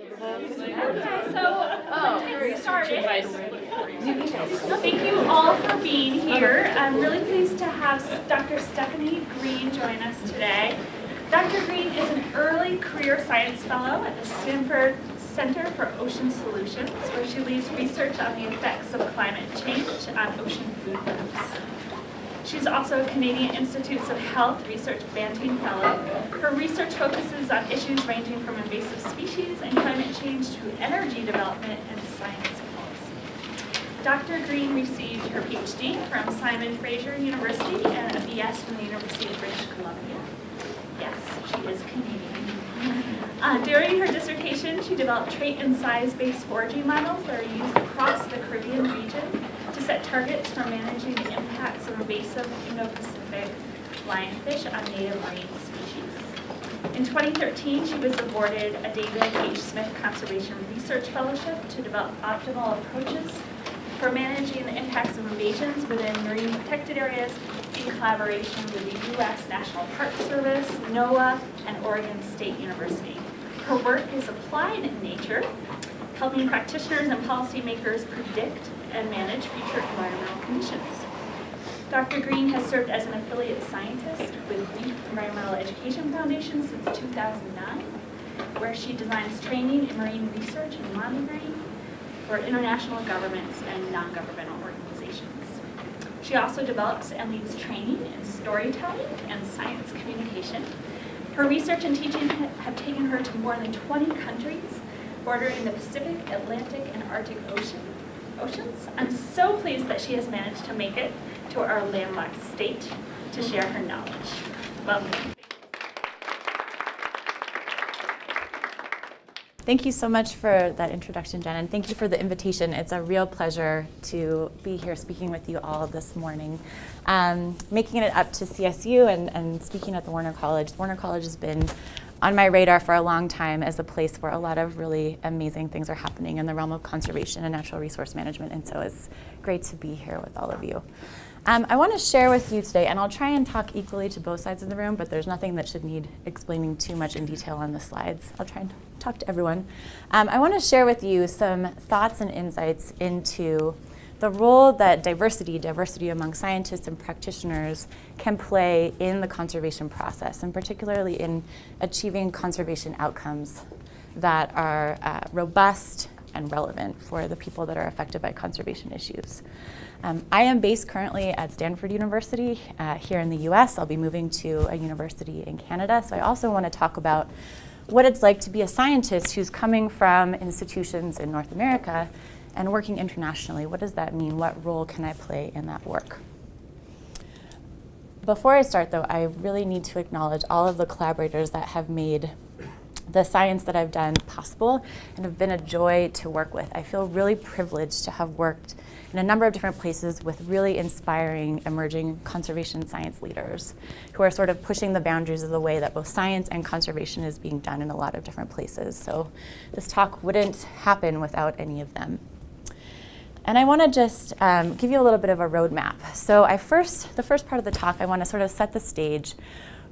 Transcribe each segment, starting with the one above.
Okay, so uh, started. Thank you all for being here. I'm really pleased to have Dr. Stephanie Green join us today. Dr. Green is an early career science fellow at the Stanford Center for Ocean Solutions, where she leads research on the effects of climate change on ocean food webs. She's also a Canadian Institutes of Health Research Banting Fellow. Her research focuses on issues ranging from invasive species and climate change to energy development and science policy. Dr. Green received her PhD from Simon Fraser University and a BS from the University of British Columbia. Yes, she is Canadian. Uh, during her dissertation, she developed trait and size-based foraging models that are used across the Caribbean region to set targets for managing the impacts of invasive Indo-Pacific lionfish on native marine species. In 2013, she was awarded a David H. Smith Conservation Research Fellowship to develop optimal approaches for managing the impacts of invasions within marine protected areas in collaboration with the U.S. National Park Service, NOAA, and Oregon State University. Her work is applied in nature, helping practitioners and policymakers predict and manage future environmental conditions. Dr. Green has served as an affiliate scientist with Reef Environmental Education Foundation since 2009, where she designs training in marine research and monitoring for international governments and non-governmental organizations. She also develops and leads training in storytelling and science communication. Her research and teaching have taken her to more than 20 countries bordering the Pacific, Atlantic, and Arctic Ocean, oceans. I'm so pleased that she has managed to make it to our landlocked state to share her knowledge. Welcome. Thank you so much for that introduction, Jen, and thank you for the invitation. It's a real pleasure to be here speaking with you all this morning. Um, making it up to CSU and, and speaking at the Warner College. Warner College has been on my radar for a long time as a place where a lot of really amazing things are happening in the realm of conservation and natural resource management, and so it's great to be here with all of you. Um, I want to share with you today, and I'll try and talk equally to both sides of the room, but there's nothing that should need explaining too much in detail on the slides. I'll try and talk to everyone. Um, I want to share with you some thoughts and insights into the role that diversity, diversity among scientists and practitioners, can play in the conservation process, and particularly in achieving conservation outcomes that are uh, robust and relevant for the people that are affected by conservation issues. Um, I am based currently at Stanford University uh, here in the US. I'll be moving to a university in Canada. So I also want to talk about what it's like to be a scientist who's coming from institutions in North America and working internationally. What does that mean? What role can I play in that work? Before I start though, I really need to acknowledge all of the collaborators that have made the science that I've done possible and have been a joy to work with. I feel really privileged to have worked in a number of different places with really inspiring emerging conservation science leaders who are sort of pushing the boundaries of the way that both science and conservation is being done in a lot of different places. So this talk wouldn't happen without any of them. And I want to just um, give you a little bit of a roadmap. So I first, the first part of the talk, I want to sort of set the stage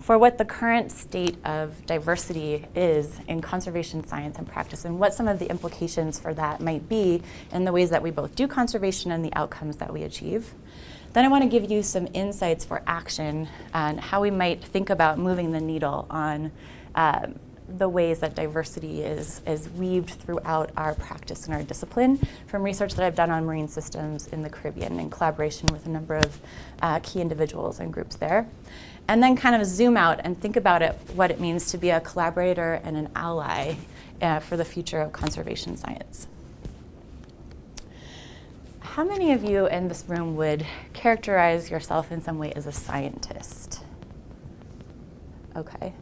for what the current state of diversity is in conservation science and practice and what some of the implications for that might be in the ways that we both do conservation and the outcomes that we achieve. Then I want to give you some insights for action and how we might think about moving the needle on um, the ways that diversity is, is weaved throughout our practice and our discipline from research that I've done on marine systems in the Caribbean in collaboration with a number of uh, key individuals and groups there and then kind of zoom out and think about it, what it means to be a collaborator and an ally uh, for the future of conservation science. How many of you in this room would characterize yourself in some way as a scientist? Okay,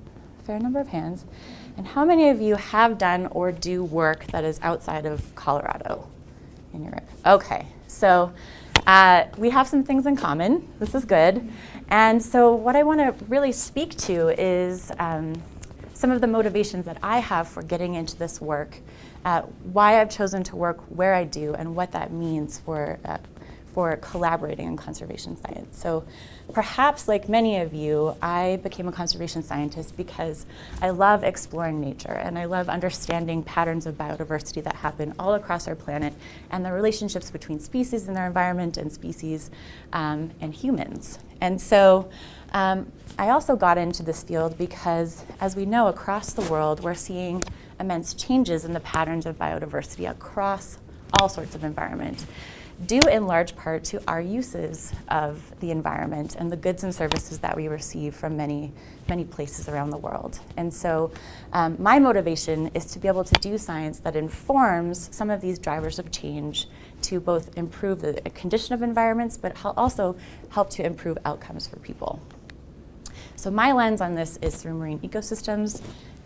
fair number of hands. And how many of you have done or do work that is outside of Colorado in Europe? Okay, so uh, we have some things in common. This is good. And so what I want to really speak to is um, some of the motivations that I have for getting into this work, uh, why I've chosen to work where I do, and what that means for, uh, for collaborating in conservation science. So perhaps like many of you, I became a conservation scientist because I love exploring nature and I love understanding patterns of biodiversity that happen all across our planet and the relationships between species and their environment and species um, and humans. And so um, I also got into this field because, as we know, across the world, we're seeing immense changes in the patterns of biodiversity across all sorts of environments due in large part to our uses of the environment and the goods and services that we receive from many, many places around the world. And so um, my motivation is to be able to do science that informs some of these drivers of change to both improve the condition of environments, but also help to improve outcomes for people. So my lens on this is through marine ecosystems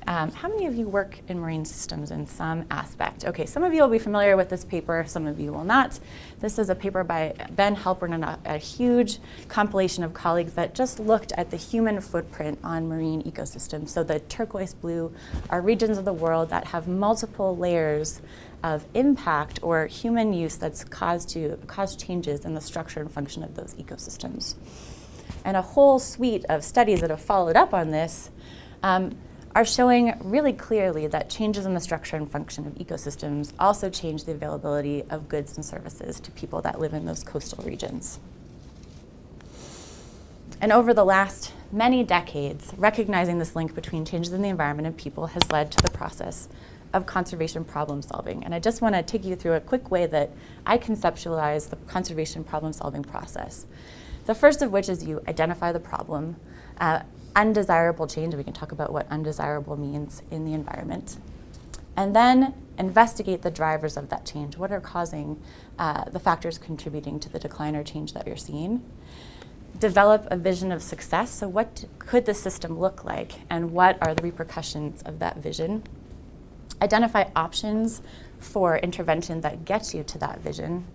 um, how many of you work in marine systems in some aspect? Okay, some of you will be familiar with this paper, some of you will not. This is a paper by Ben Halpern and a, a huge compilation of colleagues that just looked at the human footprint on marine ecosystems. So the turquoise blue are regions of the world that have multiple layers of impact or human use that's caused to cause changes in the structure and function of those ecosystems. And a whole suite of studies that have followed up on this um, are showing really clearly that changes in the structure and function of ecosystems also change the availability of goods and services to people that live in those coastal regions. And over the last many decades, recognizing this link between changes in the environment and people has led to the process of conservation problem solving. And I just want to take you through a quick way that I conceptualize the conservation problem solving process. The first of which is you identify the problem, uh, undesirable change, we can talk about what undesirable means in the environment. And then investigate the drivers of that change. What are causing uh, the factors contributing to the decline or change that you're seeing? Develop a vision of success. So what could the system look like and what are the repercussions of that vision? Identify options for intervention that gets you to that vision.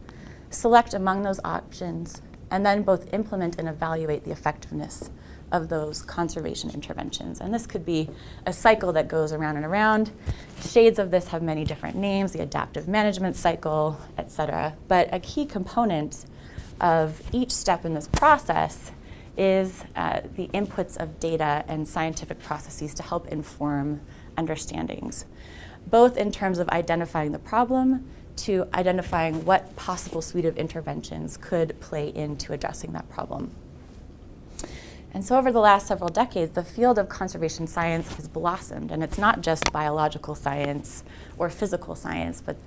Select among those options and then both implement and evaluate the effectiveness of those conservation interventions. And this could be a cycle that goes around and around. Shades of this have many different names, the adaptive management cycle, et cetera. But a key component of each step in this process is uh, the inputs of data and scientific processes to help inform understandings, both in terms of identifying the problem to identifying what possible suite of interventions could play into addressing that problem. And so over the last several decades, the field of conservation science has blossomed, and it's not just biological science or physical science, but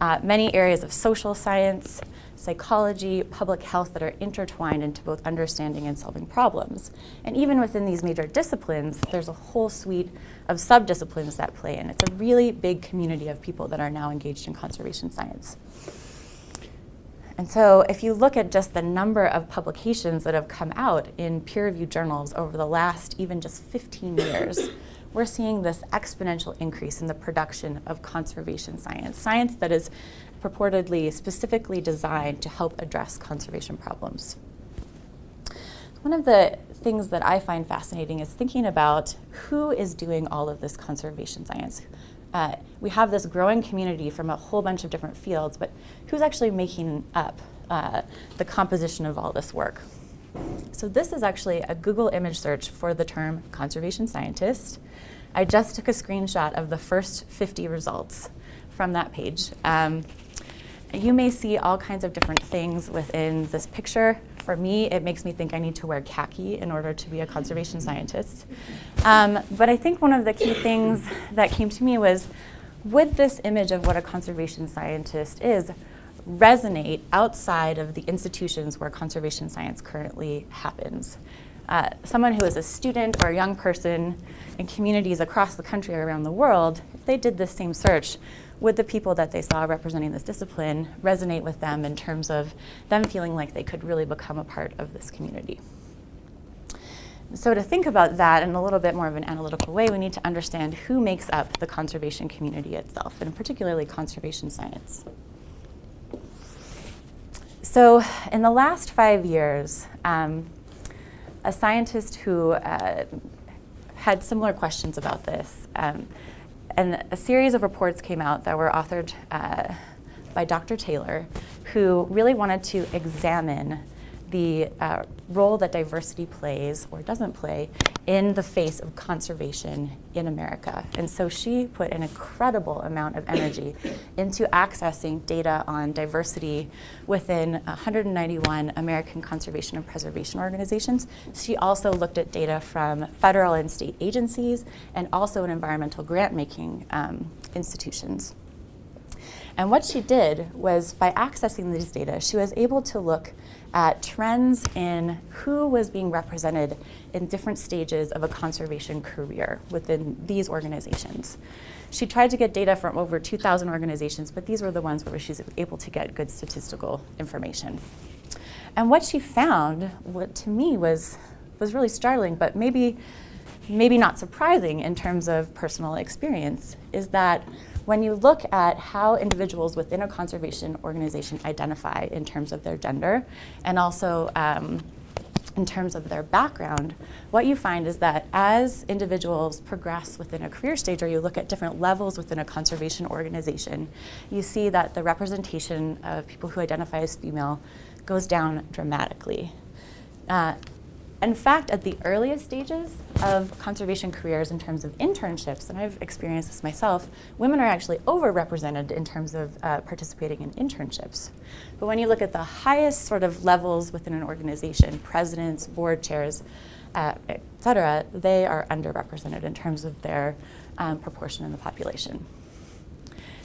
uh, many areas of social science, psychology, public health that are intertwined into both understanding and solving problems. And even within these major disciplines, there's a whole suite of subdisciplines that play in. It's a really big community of people that are now engaged in conservation science. And so if you look at just the number of publications that have come out in peer-reviewed journals over the last even just 15 years, we're seeing this exponential increase in the production of conservation science, science that is purportedly specifically designed to help address conservation problems. One of the things that I find fascinating is thinking about who is doing all of this conservation science. Uh, we have this growing community from a whole bunch of different fields, but who's actually making up uh, the composition of all this work? So this is actually a Google image search for the term conservation scientist. I just took a screenshot of the first 50 results from that page. Um, you may see all kinds of different things within this picture. For me, it makes me think I need to wear khaki in order to be a conservation scientist. Um, but I think one of the key things that came to me was, would this image of what a conservation scientist is resonate outside of the institutions where conservation science currently happens? Uh, someone who is a student or a young person in communities across the country or around the world, if they did this same search, would the people that they saw representing this discipline resonate with them in terms of them feeling like they could really become a part of this community? So to think about that in a little bit more of an analytical way, we need to understand who makes up the conservation community itself, and particularly conservation science. So in the last five years, um, a scientist who uh, had similar questions about this um, and a series of reports came out that were authored uh, by Dr. Taylor, who really wanted to examine the uh, role that diversity plays or doesn't play in the face of conservation in America. And so she put an incredible amount of energy into accessing data on diversity within 191 American conservation and preservation organizations. She also looked at data from federal and state agencies and also in environmental grant making um, institutions. And what she did was by accessing these data, she was able to look at trends in who was being represented in different stages of a conservation career within these organizations. She tried to get data from over 2,000 organizations, but these were the ones where she's able to get good statistical information. And what she found, what to me was, was really startling, but maybe, maybe not surprising in terms of personal experience, is that when you look at how individuals within a conservation organization identify in terms of their gender and also um, in terms of their background, what you find is that as individuals progress within a career stage or you look at different levels within a conservation organization, you see that the representation of people who identify as female goes down dramatically. Uh, in fact, at the earliest stages of conservation careers in terms of internships, and I've experienced this myself, women are actually overrepresented in terms of uh, participating in internships. But when you look at the highest sort of levels within an organization, presidents, board chairs, uh, et cetera, they are underrepresented in terms of their um, proportion in the population.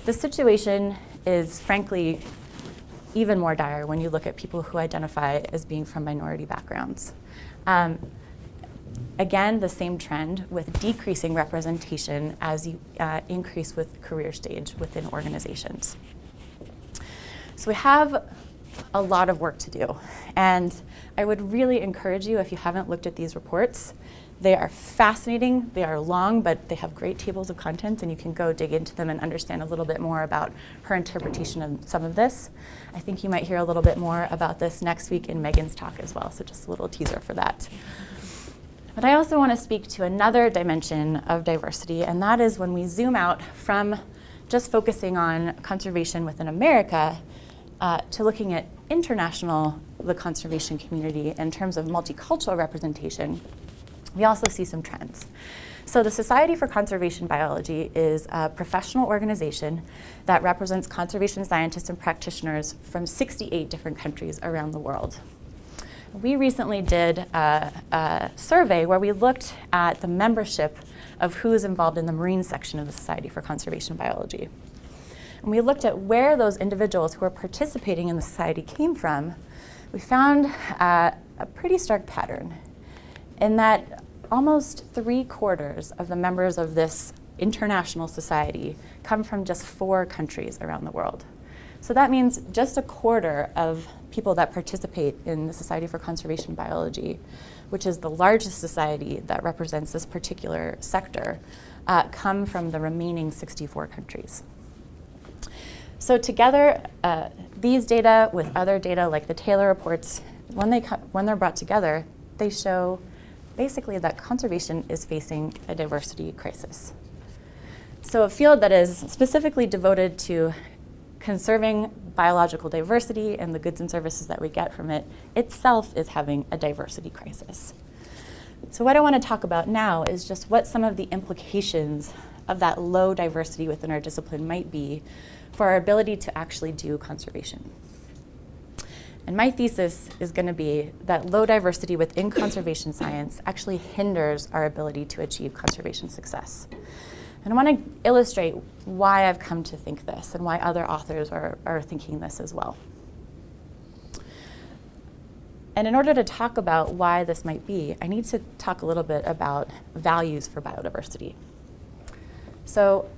The situation is frankly even more dire when you look at people who identify as being from minority backgrounds. Um, again, the same trend with decreasing representation as you uh, increase with career stage within organizations. So we have a lot of work to do. And I would really encourage you, if you haven't looked at these reports, they are fascinating, they are long, but they have great tables of contents, and you can go dig into them and understand a little bit more about her interpretation of some of this. I think you might hear a little bit more about this next week in Megan's talk as well, so just a little teaser for that. But I also want to speak to another dimension of diversity, and that is when we zoom out from just focusing on conservation within America uh, to looking at international, the conservation community in terms of multicultural representation, we also see some trends. So the Society for Conservation Biology is a professional organization that represents conservation scientists and practitioners from 68 different countries around the world. We recently did a, a survey where we looked at the membership of who is involved in the marine section of the Society for Conservation Biology. And we looked at where those individuals who are participating in the society came from. We found uh, a pretty stark pattern in that almost three quarters of the members of this international society come from just four countries around the world. So that means just a quarter of people that participate in the Society for Conservation Biology, which is the largest society that represents this particular sector, uh, come from the remaining 64 countries. So together, uh, these data with other data like the Taylor reports, when, they when they're brought together, they show basically that conservation is facing a diversity crisis. So a field that is specifically devoted to conserving biological diversity and the goods and services that we get from it itself is having a diversity crisis. So what I want to talk about now is just what some of the implications of that low diversity within our discipline might be for our ability to actually do conservation. And my thesis is going to be that low diversity within conservation science actually hinders our ability to achieve conservation success. And I want to illustrate why I've come to think this and why other authors are, are thinking this as well. And in order to talk about why this might be, I need to talk a little bit about values for biodiversity. So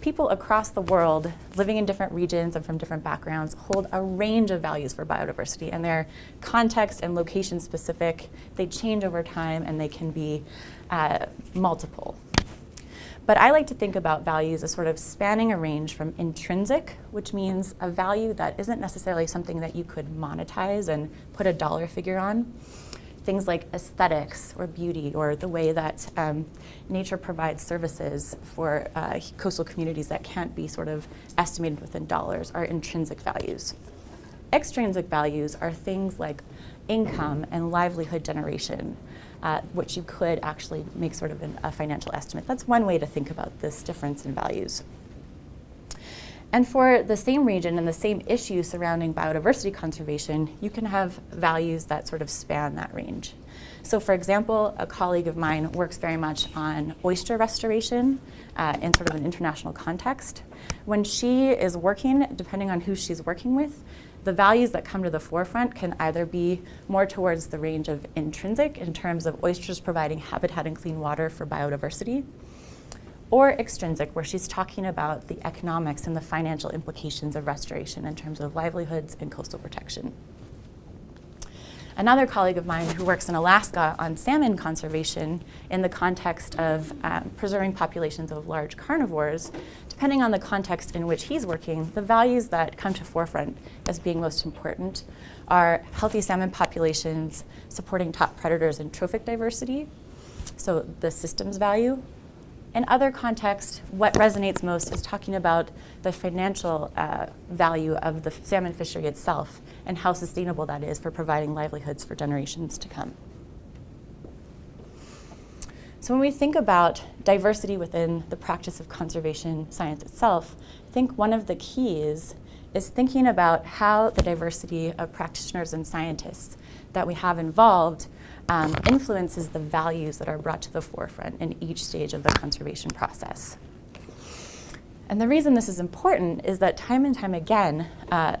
people across the world living in different regions and from different backgrounds hold a range of values for biodiversity and they're context and location specific. They change over time and they can be uh, multiple. But I like to think about values as sort of spanning a range from intrinsic, which means a value that isn't necessarily something that you could monetize and put a dollar figure on, things like aesthetics or beauty or the way that um, nature provides services for uh, coastal communities that can't be sort of estimated within dollars are intrinsic values. Extrinsic values are things like income and livelihood generation, uh, which you could actually make sort of an, a financial estimate. That's one way to think about this difference in values. And for the same region and the same issue surrounding biodiversity conservation, you can have values that sort of span that range. So for example, a colleague of mine works very much on oyster restoration uh, in sort of an international context. When she is working, depending on who she's working with, the values that come to the forefront can either be more towards the range of intrinsic in terms of oysters providing habitat and clean water for biodiversity, or extrinsic, where she's talking about the economics and the financial implications of restoration in terms of livelihoods and coastal protection. Another colleague of mine who works in Alaska on salmon conservation in the context of um, preserving populations of large carnivores, depending on the context in which he's working, the values that come to forefront as being most important are healthy salmon populations, supporting top predators and trophic diversity, so the systems value, in other contexts, what resonates most is talking about the financial uh, value of the salmon fishery itself and how sustainable that is for providing livelihoods for generations to come. So when we think about diversity within the practice of conservation science itself, I think one of the keys is thinking about how the diversity of practitioners and scientists that we have involved um, influences the values that are brought to the forefront in each stage of the conservation process. And the reason this is important is that time and time again, uh,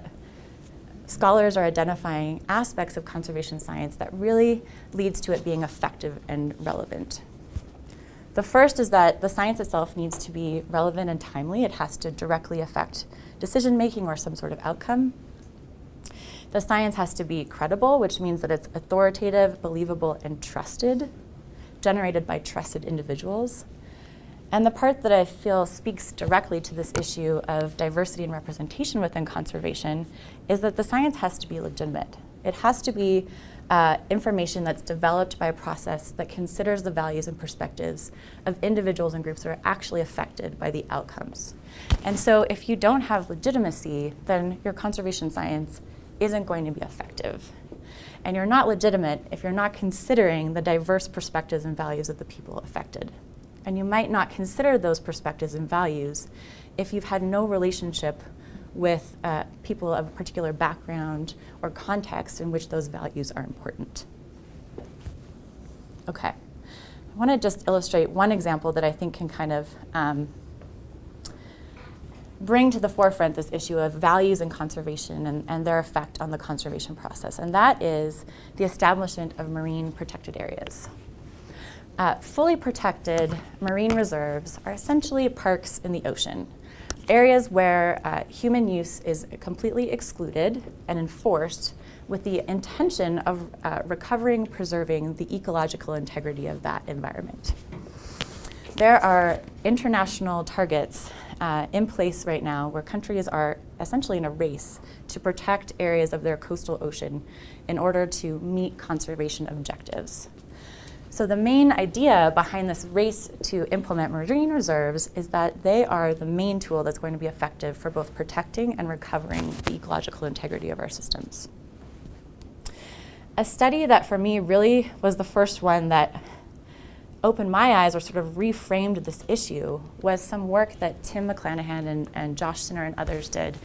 scholars are identifying aspects of conservation science that really leads to it being effective and relevant. The first is that the science itself needs to be relevant and timely. It has to directly affect decision making or some sort of outcome. The science has to be credible, which means that it's authoritative, believable, and trusted, generated by trusted individuals. And the part that I feel speaks directly to this issue of diversity and representation within conservation is that the science has to be legitimate. It has to be uh, information that's developed by a process that considers the values and perspectives of individuals and groups that are actually affected by the outcomes. And so if you don't have legitimacy, then your conservation science isn't going to be effective. And you're not legitimate if you're not considering the diverse perspectives and values of the people affected. And you might not consider those perspectives and values if you've had no relationship with uh, people of a particular background or context in which those values are important. Okay, I want to just illustrate one example that I think can kind of um, bring to the forefront this issue of values and conservation and, and, their effect on the conservation process, and that is the establishment of marine protected areas. Uh, fully protected marine reserves are essentially parks in the ocean, areas where uh, human use is completely excluded and enforced with the intention of uh, recovering, preserving the ecological integrity of that environment. There are international targets uh, in place right now where countries are essentially in a race to protect areas of their coastal ocean in order to meet conservation objectives. So the main idea behind this race to implement marine reserves is that they are the main tool that's going to be effective for both protecting and recovering the ecological integrity of our systems. A study that for me really was the first one that opened my eyes or sort of reframed this issue was some work that Tim McClanahan and, and Josh Cinner and others did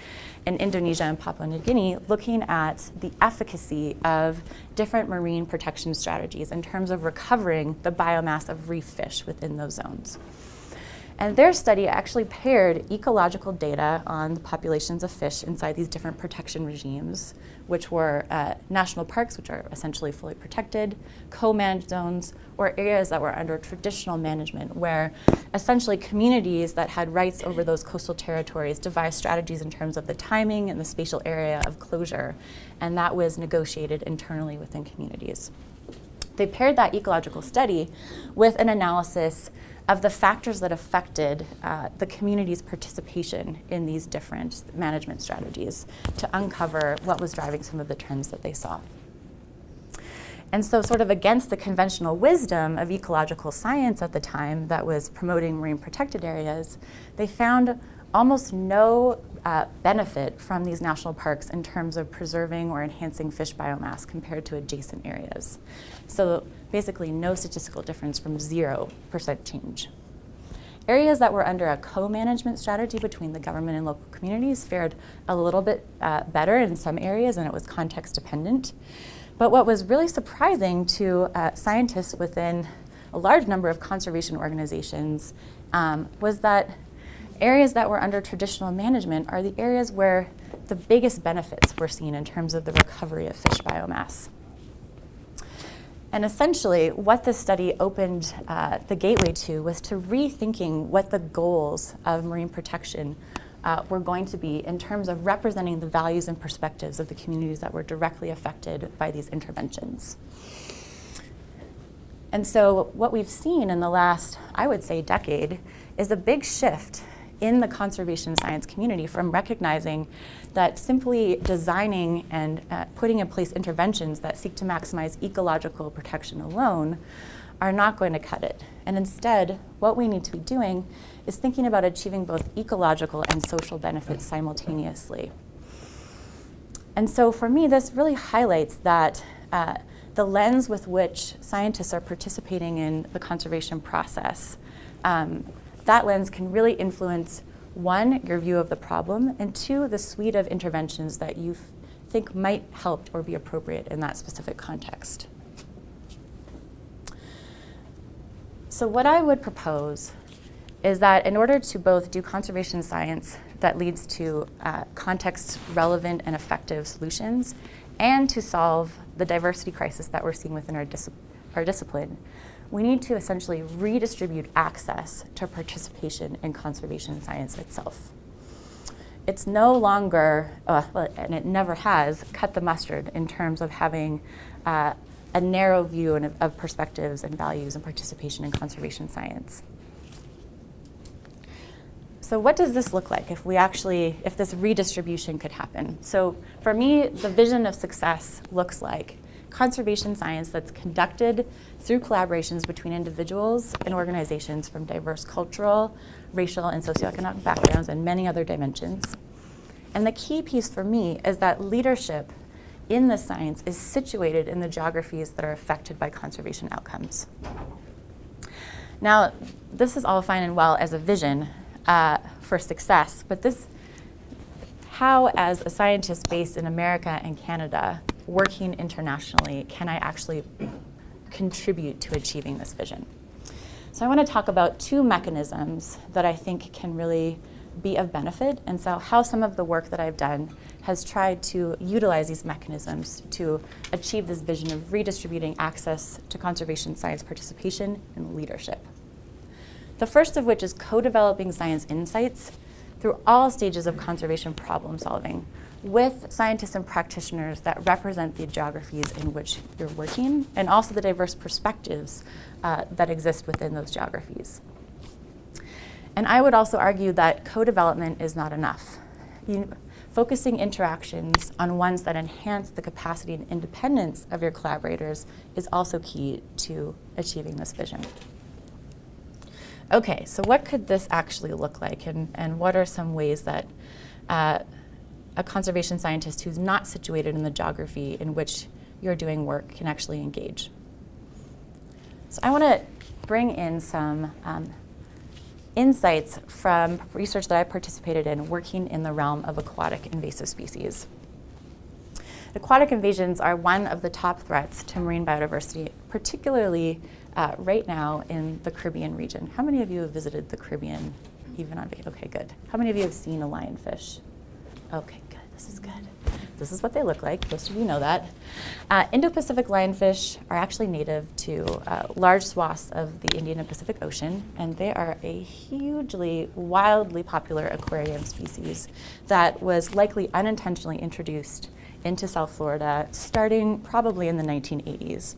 in Indonesia and Papua New Guinea, looking at the efficacy of different marine protection strategies in terms of recovering the biomass of reef fish within those zones. And their study actually paired ecological data on the populations of fish inside these different protection regimes, which were uh, national parks, which are essentially fully protected, co-managed zones, or areas that were under traditional management, where essentially communities that had rights over those coastal territories devised strategies in terms of the timing and the spatial area of closure, and that was negotiated internally within communities. They paired that ecological study with an analysis of the factors that affected uh, the community's participation in these different management strategies to uncover what was driving some of the trends that they saw. And so, sort of against the conventional wisdom of ecological science at the time that was promoting marine protected areas, they found almost no uh, benefit from these national parks in terms of preserving or enhancing fish biomass compared to adjacent areas. So basically no statistical difference from 0% change. Areas that were under a co-management strategy between the government and local communities fared a little bit uh, better in some areas and it was context dependent. But what was really surprising to uh, scientists within a large number of conservation organizations um, was that areas that were under traditional management are the areas where the biggest benefits were seen in terms of the recovery of fish biomass. And essentially, what this study opened uh, the gateway to was to rethinking what the goals of marine protection uh, were going to be in terms of representing the values and perspectives of the communities that were directly affected by these interventions. And so, what we've seen in the last, I would say, decade is a big shift in the conservation science community from recognizing that simply designing and uh, putting in place interventions that seek to maximize ecological protection alone are not going to cut it. And instead, what we need to be doing is thinking about achieving both ecological and social benefits simultaneously. And so for me, this really highlights that uh, the lens with which scientists are participating in the conservation process um, that lens can really influence one, your view of the problem, and two, the suite of interventions that you think might help or be appropriate in that specific context. So what I would propose is that in order to both do conservation science that leads to uh, context relevant and effective solutions and to solve the diversity crisis that we're seeing within our, dis our discipline, we need to essentially redistribute access to participation in conservation science itself. It's no longer, uh, and it never has, cut the mustard in terms of having uh, a narrow view of, of perspectives and values and participation in conservation science. So what does this look like if we actually, if this redistribution could happen? So for me, the vision of success looks like conservation science that's conducted through collaborations between individuals and organizations from diverse cultural, racial, and socioeconomic backgrounds and many other dimensions. And the key piece for me is that leadership in the science is situated in the geographies that are affected by conservation outcomes. Now, this is all fine and well as a vision uh, for success, but this, how as a scientist based in America and Canada, working internationally can I actually contribute to achieving this vision? So I want to talk about two mechanisms that I think can really be of benefit, and so how some of the work that I've done has tried to utilize these mechanisms to achieve this vision of redistributing access to conservation science participation and leadership. The first of which is co-developing science insights through all stages of conservation problem solving, with scientists and practitioners that represent the geographies in which you're working and also the diverse perspectives uh, that exist within those geographies. And I would also argue that co-development is not enough. You, focusing interactions on ones that enhance the capacity and independence of your collaborators is also key to achieving this vision. Okay, so what could this actually look like and, and what are some ways that uh, a conservation scientist who's not situated in the geography in which you're doing work can actually engage. So I want to bring in some um, insights from research that I participated in working in the realm of aquatic invasive species. Aquatic invasions are one of the top threats to marine biodiversity, particularly uh, right now in the Caribbean region. How many of you have visited the Caribbean even on vacation? Okay, good. How many of you have seen a lionfish? Okay, this is good. This is what they look like. Most of you know that. Uh, Indo-Pacific lionfish are actually native to uh, large swaths of the Indian and Pacific Ocean, and they are a hugely, wildly popular aquarium species that was likely unintentionally introduced into South Florida starting probably in the 1980s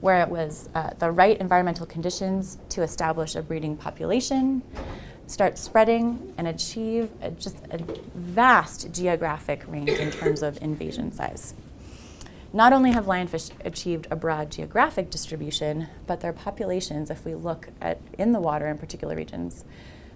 where it was uh, the right environmental conditions to establish a breeding population, start spreading and achieve a, just a vast geographic range in terms of invasion size. Not only have lionfish achieved a broad geographic distribution, but their populations, if we look at in the water in particular regions,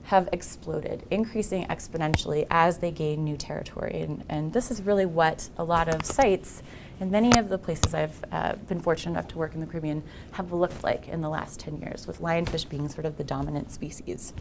have exploded, increasing exponentially as they gain new territory. And, and this is really what a lot of sites and many of the places I've uh, been fortunate enough to work in the Caribbean have looked like in the last 10 years, with lionfish being sort of the dominant species.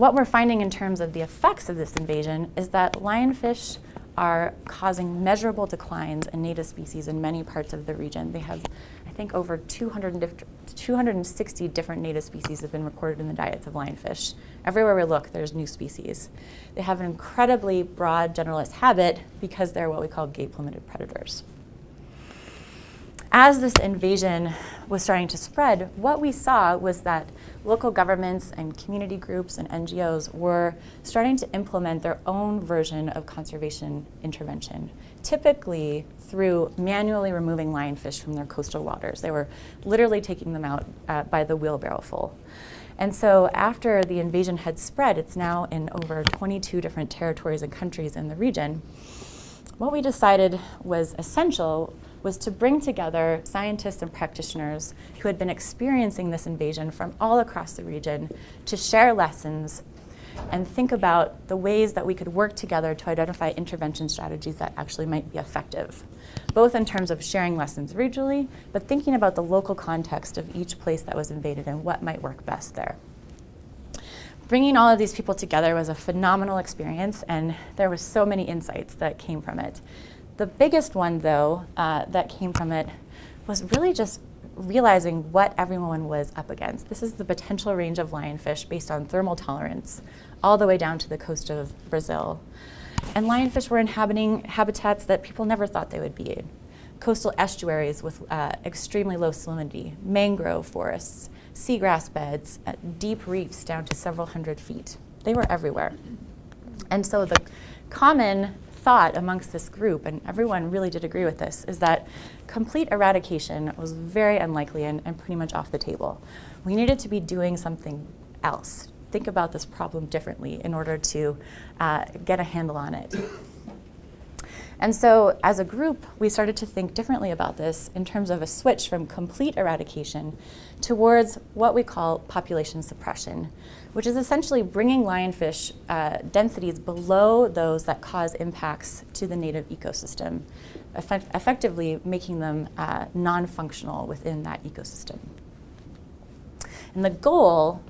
What we're finding in terms of the effects of this invasion is that lionfish are causing measurable declines in native species in many parts of the region. They have, I think, over 200 260 different native species have been recorded in the diets of lionfish. Everywhere we look, there's new species. They have an incredibly broad generalist habit because they're what we call gape-limited predators. As this invasion was starting to spread, what we saw was that local governments and community groups and NGOs were starting to implement their own version of conservation intervention, typically through manually removing lionfish from their coastal waters. They were literally taking them out uh, by the wheelbarrow full. And so after the invasion had spread, it's now in over 22 different territories and countries in the region, what we decided was essential was to bring together scientists and practitioners who had been experiencing this invasion from all across the region to share lessons and think about the ways that we could work together to identify intervention strategies that actually might be effective, both in terms of sharing lessons regionally, but thinking about the local context of each place that was invaded and what might work best there. Bringing all of these people together was a phenomenal experience, and there was so many insights that came from it. The biggest one, though, uh, that came from it was really just realizing what everyone was up against. This is the potential range of lionfish based on thermal tolerance, all the way down to the coast of Brazil. And lionfish were inhabiting habitats that people never thought they would be in. Coastal estuaries with uh, extremely low salinity, mangrove forests, seagrass beds, uh, deep reefs down to several hundred feet. They were everywhere. And so the common thought amongst this group, and everyone really did agree with this, is that complete eradication was very unlikely and, and pretty much off the table. We needed to be doing something else, think about this problem differently in order to uh, get a handle on it. And so as a group, we started to think differently about this in terms of a switch from complete eradication towards what we call population suppression, which is essentially bringing lionfish uh, densities below those that cause impacts to the native ecosystem, effect effectively making them uh, non-functional within that ecosystem. And the goal,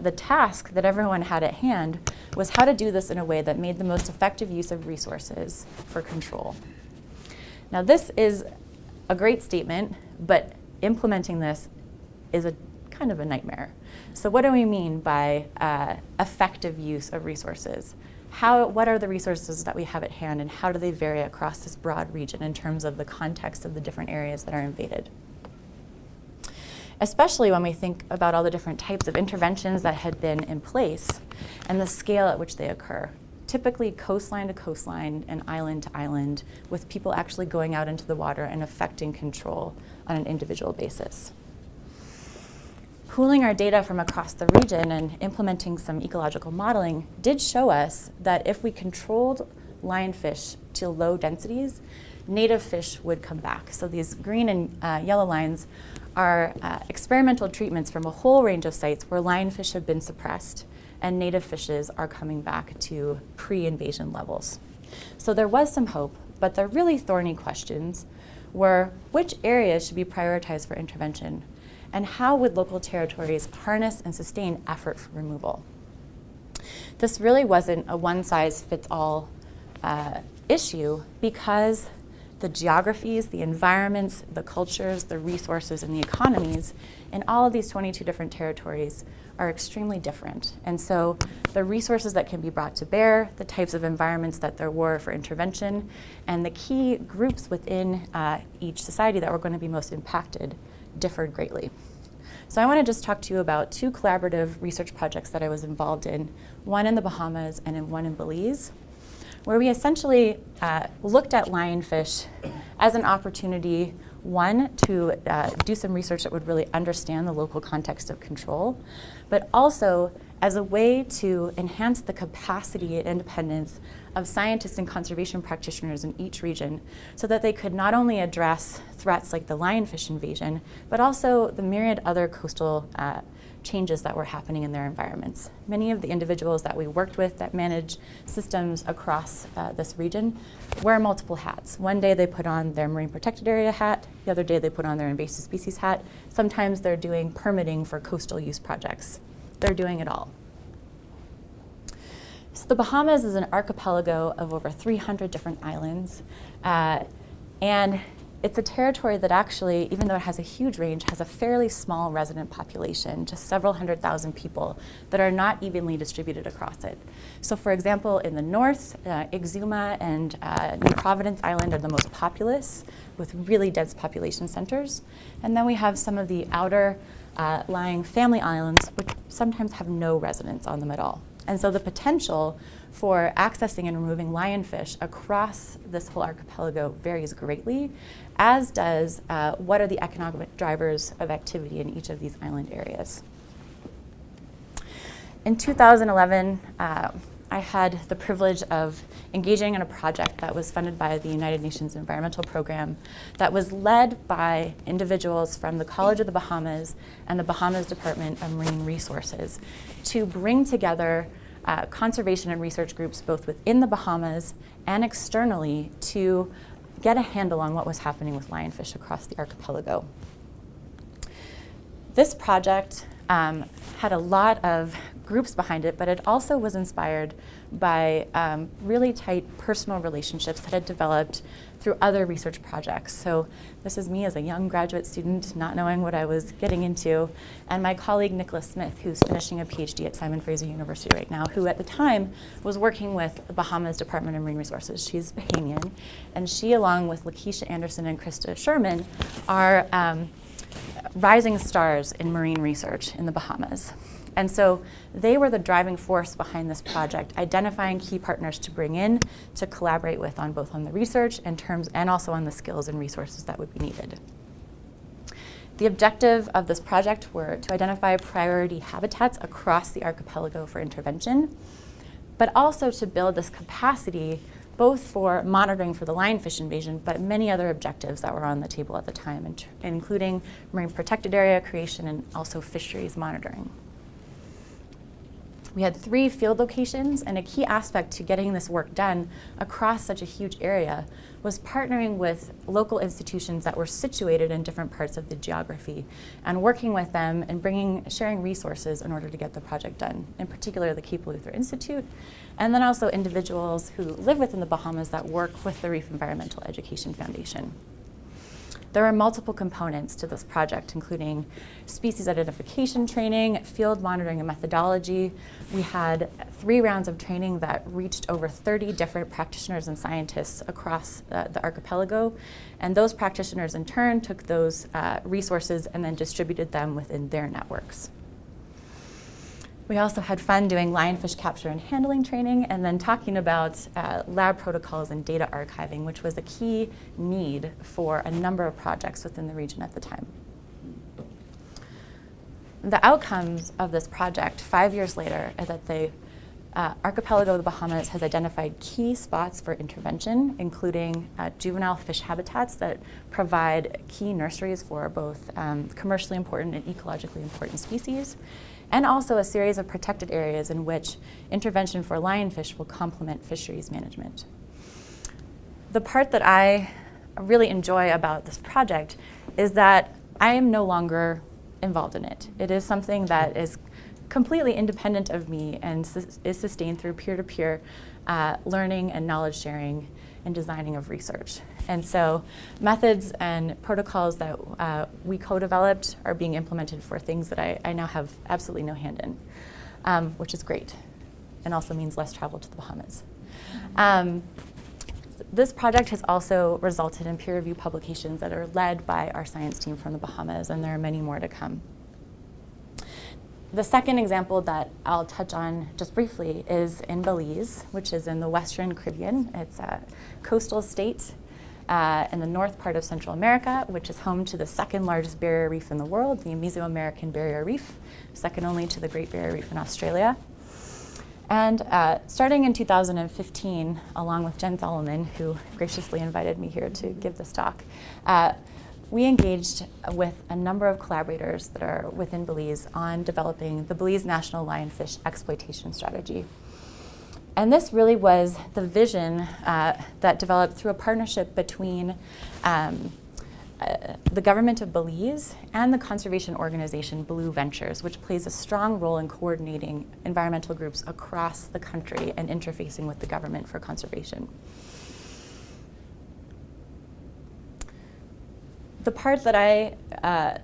the task that everyone had at hand was how to do this in a way that made the most effective use of resources for control. Now this is a great statement, but implementing this is a kind of a nightmare. So what do we mean by uh, effective use of resources? How, what are the resources that we have at hand and how do they vary across this broad region in terms of the context of the different areas that are invaded? Especially when we think about all the different types of interventions that had been in place and the scale at which they occur. Typically coastline to coastline and island to island with people actually going out into the water and affecting control on an individual basis pooling our data from across the region and implementing some ecological modeling did show us that if we controlled lionfish to low densities, native fish would come back. So these green and uh, yellow lines are uh, experimental treatments from a whole range of sites where lionfish have been suppressed and native fishes are coming back to pre-invasion levels. So there was some hope, but the really thorny questions were which areas should be prioritized for intervention and how would local territories harness and sustain effort for removal? This really wasn't a one-size-fits-all uh, issue because the geographies, the environments, the cultures, the resources, and the economies in all of these 22 different territories are extremely different. And so the resources that can be brought to bear, the types of environments that there were for intervention, and the key groups within uh, each society that were going to be most impacted differed greatly. So I want to just talk to you about two collaborative research projects that I was involved in, one in the Bahamas and one in Belize, where we essentially uh, looked at lionfish as an opportunity One, to uh, do some research that would really understand the local context of control, but also as a way to enhance the capacity and independence of scientists and conservation practitioners in each region so that they could not only address threats like the lionfish invasion, but also the myriad other coastal uh, changes that were happening in their environments. Many of the individuals that we worked with that manage systems across uh, this region wear multiple hats. One day they put on their marine protected area hat, the other day they put on their invasive species hat. Sometimes they're doing permitting for coastal use projects. They're doing it all. So the Bahamas is an archipelago of over 300 different islands. Uh, and it's a territory that actually, even though it has a huge range, has a fairly small resident population, just several hundred thousand people that are not evenly distributed across it. So for example, in the north, uh, Exuma and uh, New Providence Island are the most populous with really dense population centers. And then we have some of the outer uh, lying family islands, which sometimes have no residents on them at all. And so the potential for accessing and removing lionfish across this whole archipelago varies greatly, as does uh, what are the economic drivers of activity in each of these island areas. In 2011, uh, I had the privilege of engaging in a project that was funded by the United Nations Environmental Program that was led by individuals from the College of the Bahamas and the Bahamas Department of Marine Resources to bring together uh, conservation and research groups both within the Bahamas and externally to get a handle on what was happening with lionfish across the archipelago. This project um, had a lot of groups behind it, but it also was inspired by um, really tight personal relationships that had developed through other research projects. So this is me as a young graduate student, not knowing what I was getting into, and my colleague Nicola Smith, who's finishing a PhD at Simon Fraser University right now, who at the time was working with the Bahamas Department of Marine Resources. She's Bahamian, and she, along with Lakeisha Anderson and Krista Sherman, are um, rising stars in marine research in the Bahamas. And so they were the driving force behind this project, identifying key partners to bring in to collaborate with on both on the research and terms and also on the skills and resources that would be needed. The objective of this project were to identify priority habitats across the archipelago for intervention, but also to build this capacity both for monitoring for the lionfish invasion, but many other objectives that were on the table at the time, including marine protected area creation and also fisheries monitoring. We had three field locations, and a key aspect to getting this work done across such a huge area was partnering with local institutions that were situated in different parts of the geography and working with them and bringing, sharing resources in order to get the project done, in particular the Cape Eleuthera Institute, and then also individuals who live within the Bahamas that work with the Reef Environmental Education Foundation. There are multiple components to this project, including species identification training, field monitoring and methodology. We had three rounds of training that reached over 30 different practitioners and scientists across uh, the archipelago. And those practitioners in turn took those uh, resources and then distributed them within their networks. We also had fun doing lionfish capture and handling training and then talking about uh, lab protocols and data archiving, which was a key need for a number of projects within the region at the time. The outcomes of this project five years later are that the uh, archipelago of the Bahamas has identified key spots for intervention, including uh, juvenile fish habitats that provide key nurseries for both um, commercially important and ecologically important species, and also a series of protected areas in which intervention for lionfish will complement fisheries management. The part that I really enjoy about this project is that I am no longer involved in it. It is something that is completely independent of me and is sustained through peer-to-peer -peer, uh, learning and knowledge sharing and designing of research. And so methods and protocols that uh, we co-developed are being implemented for things that I, I now have absolutely no hand in, um, which is great and also means less travel to the Bahamas. Um, this project has also resulted in peer review publications that are led by our science team from the Bahamas, and there are many more to come. The second example that I'll touch on just briefly is in Belize, which is in the Western Caribbean. It's a coastal state uh, in the north part of Central America, which is home to the second largest barrier reef in the world, the Mesoamerican Barrier Reef, second only to the Great Barrier Reef in Australia. And uh, starting in 2015, along with Jen Solomon, who graciously invited me here to give this talk, uh, we engaged with a number of collaborators that are within Belize on developing the Belize National Lionfish Exploitation Strategy. And this really was the vision uh, that developed through a partnership between um, uh, the government of Belize and the conservation organization Blue Ventures, which plays a strong role in coordinating environmental groups across the country and interfacing with the government for conservation. The part that I, uh,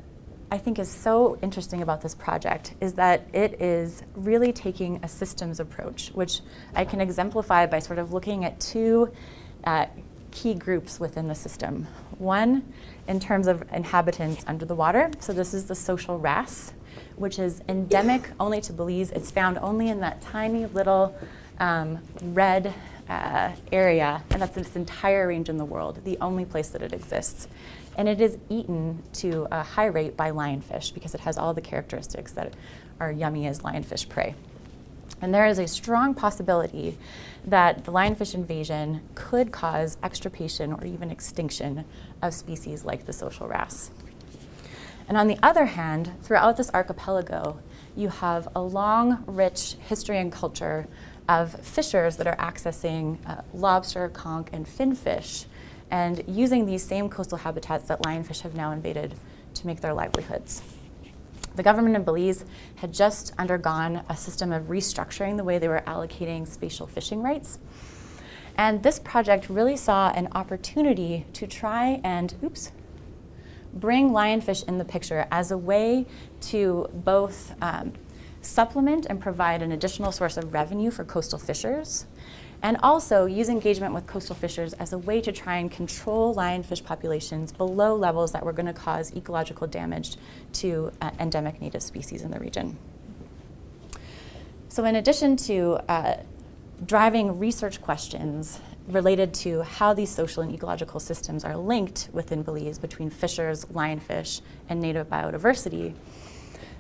I think is so interesting about this project is that it is really taking a systems approach, which I can exemplify by sort of looking at two uh, key groups within the system. One, in terms of inhabitants under the water. So this is the social wrasse, which is endemic only to Belize. It's found only in that tiny little um, red uh, area, and that's its entire range in the world, the only place that it exists. And it is eaten to a high rate by lionfish because it has all the characteristics that are yummy as lionfish prey. And there is a strong possibility that the lionfish invasion could cause extirpation or even extinction of species like the social wrasse. And on the other hand, throughout this archipelago, you have a long, rich history and culture of fishers that are accessing uh, lobster, conch, and finfish and using these same coastal habitats that lionfish have now invaded to make their livelihoods. The government of Belize had just undergone a system of restructuring the way they were allocating spatial fishing rights. And this project really saw an opportunity to try and, oops, bring lionfish in the picture as a way to both um, supplement and provide an additional source of revenue for coastal fishers, and also use engagement with coastal fishers as a way to try and control lionfish populations below levels that were going to cause ecological damage to uh, endemic native species in the region. So in addition to uh, driving research questions related to how these social and ecological systems are linked within Belize between fishers, lionfish, and native biodiversity,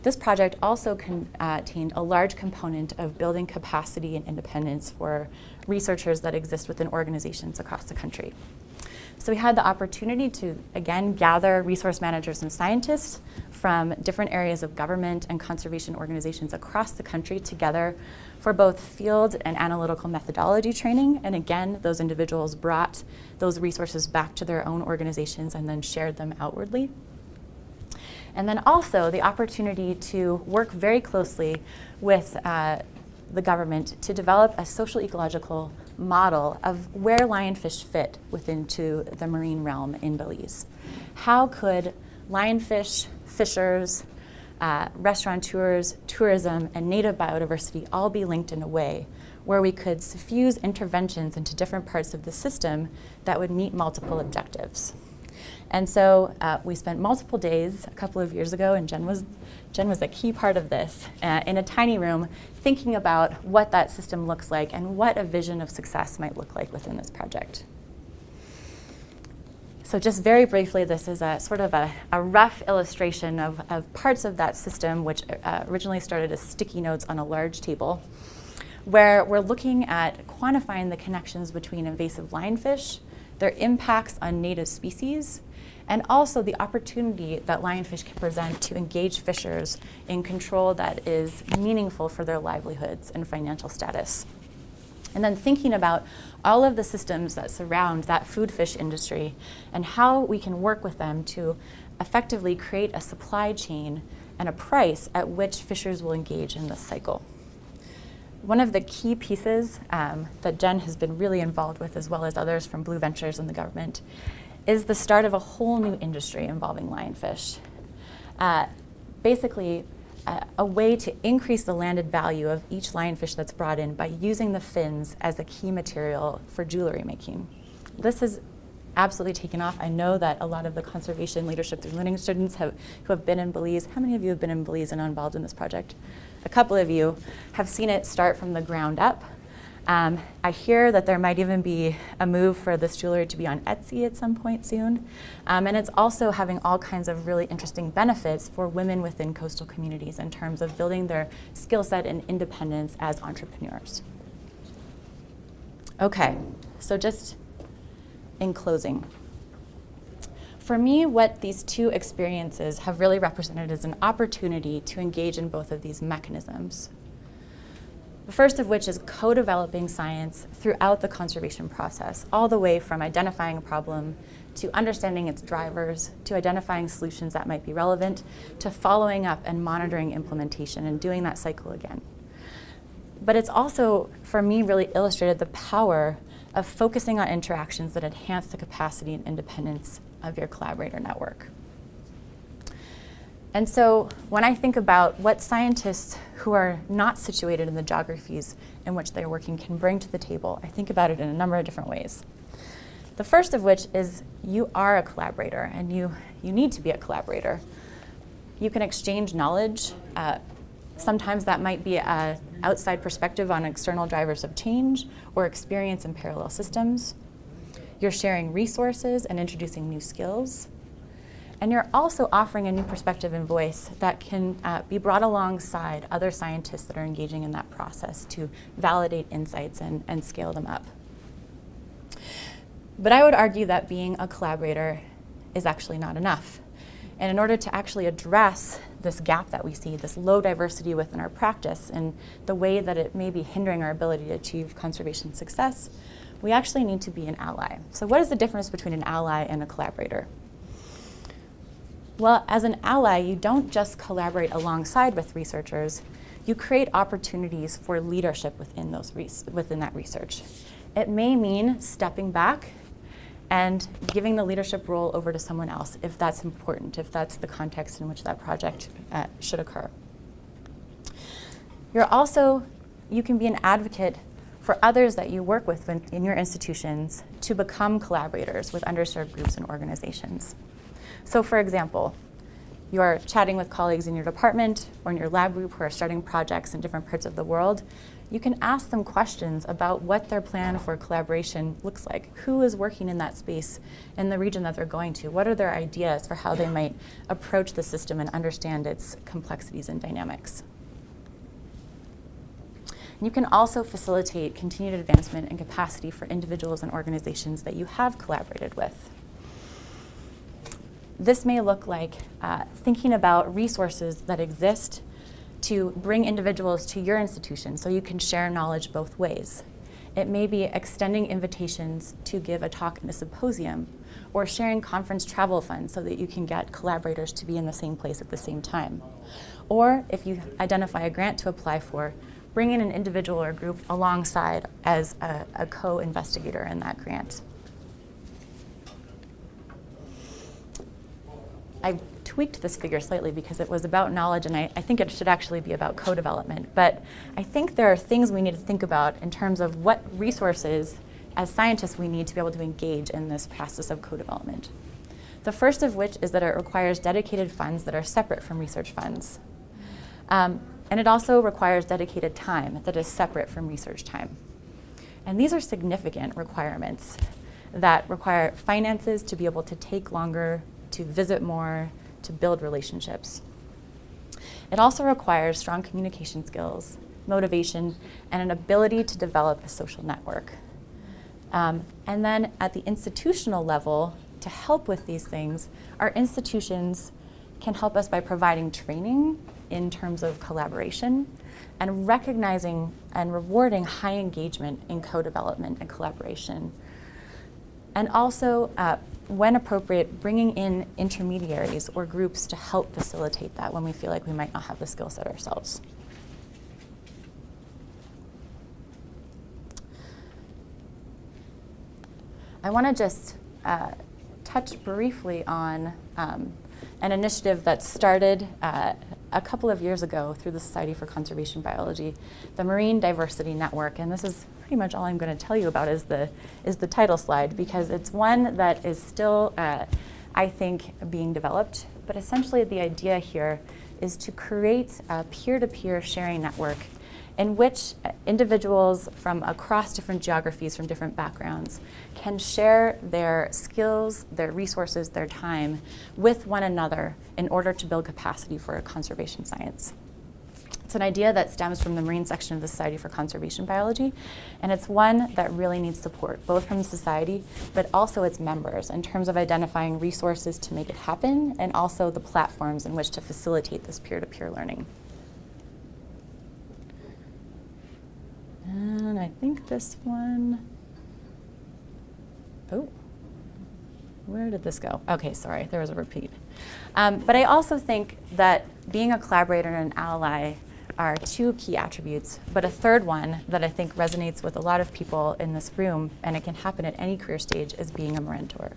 this project also contained a large component of building capacity and independence for researchers that exist within organizations across the country. So we had the opportunity to, again, gather resource managers and scientists from different areas of government and conservation organizations across the country together for both field and analytical methodology training. And again, those individuals brought those resources back to their own organizations and then shared them outwardly. And then also the opportunity to work very closely with uh, the government to develop a social ecological model of where lionfish fit within to the marine realm in Belize. How could lionfish, fishers, uh, restaurateurs, tourism, and native biodiversity all be linked in a way where we could suffuse interventions into different parts of the system that would meet multiple objectives. And so uh, we spent multiple days a couple of years ago, and Jen was, Jen was a key part of this, uh, in a tiny room thinking about what that system looks like and what a vision of success might look like within this project. So just very briefly, this is a sort of a, a rough illustration of, of, parts of that system, which uh, originally started as sticky notes on a large table, where we're looking at quantifying the connections between invasive lionfish, their impacts on native species, and also the opportunity that lionfish can present to engage fishers in control that is meaningful for their livelihoods and financial status. And then thinking about all of the systems that surround that food fish industry and how we can work with them to effectively create a supply chain and a price at which fishers will engage in this cycle. One of the key pieces um, that Jen has been really involved with, as well as others from Blue Ventures and the government, is the start of a whole new industry involving lionfish. Uh, basically, uh, a way to increase the landed value of each lionfish that's brought in by using the fins as a key material for jewelry making. This has absolutely taken off. I know that a lot of the conservation leadership through learning students have, who have been in Belize, how many of you have been in Belize and are involved in this project? A couple of you have seen it start from the ground up Um, I hear that there might even be a move for this jewelry to be on Etsy at some point soon. Um, and it's also having all kinds of really interesting benefits for women within coastal communities in terms of building their skill set and independence as entrepreneurs. Okay, so just in closing. For me, what these two experiences have really represented is an opportunity to engage in both of these mechanisms. The first of which is co-developing science throughout the conservation process, all the way from identifying a problem to understanding its drivers, to identifying solutions that might be relevant, to following up and monitoring implementation and doing that cycle again. But it's also, for me, really illustrated the power of focusing on interactions that enhance the capacity and independence of your collaborator network. And so when I think about what scientists who are not situated in the geographies in which they're working can bring to the table, I think about it in a number of different ways. The first of which is you are a collaborator and you, you need to be a collaborator. You can exchange knowledge. Uh, sometimes that might be an outside perspective on external drivers of change or experience in parallel systems. You're sharing resources and introducing new skills. And you're also offering a new perspective and voice that can uh, be brought alongside other scientists that are engaging in that process to validate insights and, and scale them up. But I would argue that being a collaborator is actually not enough. And in order to actually address this gap that we see, this low diversity within our practice and the way that it may be hindering our ability to achieve conservation success, we actually need to be an ally. So what is the difference between an ally and a collaborator? Well, as an ally, you don't just collaborate alongside with researchers, you create opportunities for leadership within, those within that research. It may mean stepping back and giving the leadership role over to someone else if that's important, if that's the context in which that project uh, should occur. You're also, you can be an advocate for others that you work with in your institutions to become collaborators with underserved groups and organizations. So for example, you're chatting with colleagues in your department or in your lab group who are starting projects in different parts of the world, you can ask them questions about what their plan for collaboration looks like. Who is working in that space in the region that they're going to? What are their ideas for how they might approach the system and understand its complexities and dynamics? You can also facilitate continued advancement and capacity for individuals and organizations that you have collaborated with. This may look like uh, thinking about resources that exist to bring individuals to your institution so you can share knowledge both ways. It may be extending invitations to give a talk in a symposium or sharing conference travel funds so that you can get collaborators to be in the same place at the same time. Or if you identify a grant to apply for, bring in an individual or group alongside as a, a co-investigator in that grant. I tweaked this figure slightly because it was about knowledge and I, I think it should actually be about co-development. But I think there are things we need to think about in terms of what resources as scientists we need to be able to engage in this process of co-development. The first of which is that it requires dedicated funds that are separate from research funds. Um, and it also requires dedicated time that is separate from research time. And these are significant requirements that require finances to be able to take longer to visit more, to build relationships. It also requires strong communication skills, motivation, and an ability to develop a social network. Um, and then at the institutional level, to help with these things, our institutions can help us by providing training in terms of collaboration and recognizing and rewarding high engagement in co-development and collaboration. And also uh, when appropriate, bringing in intermediaries or groups to help facilitate that when we feel like we might not have the skill set ourselves. I want to just uh, touch briefly on um, an initiative that started uh, a couple of years ago through the Society for Conservation Biology, the Marine Diversity Network. And this is pretty much all I'm going to tell you about is the, is the title slide because it's one that is still, uh, I think, being developed. But essentially the idea here is to create a peer-to-peer -peer sharing network in which individuals from across different geographies, from different backgrounds, can share their skills, their resources, their time with one another in order to build capacity for a conservation science. It's an idea that stems from the Marine section of the Society for Conservation Biology, and it's one that really needs support, both from the society, but also its members, in terms of identifying resources to make it happen, and also the platforms in which to facilitate this peer-to-peer -peer learning. And I think this one, oh, where did this go? Okay, sorry, there was a repeat. Um, but I also think that being a collaborator and an ally are two key attributes, but a third one that I think resonates with a lot of people in this room, and it can happen at any career stage, is being a mentor.